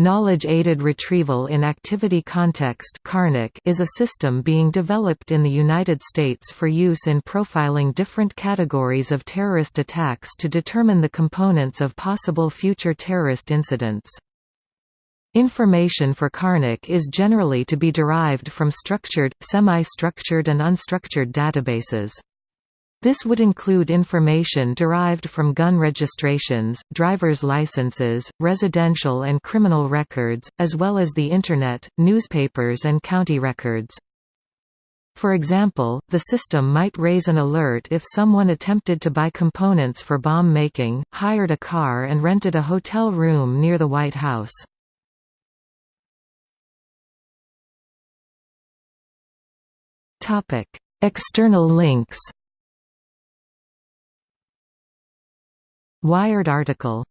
Knowledge-aided retrieval in activity context is a system being developed in the United States for use in profiling different categories of terrorist attacks to determine the components of possible future terrorist incidents. Information for KARNAC is generally to be derived from structured, semi-structured and unstructured databases. This would include information derived from gun registrations, driver's licenses, residential and criminal records, as well as the Internet, newspapers and county records. For example, the system might raise an alert if someone attempted to buy components for bomb making, hired a car and rented a hotel room near the White House. External links Wired article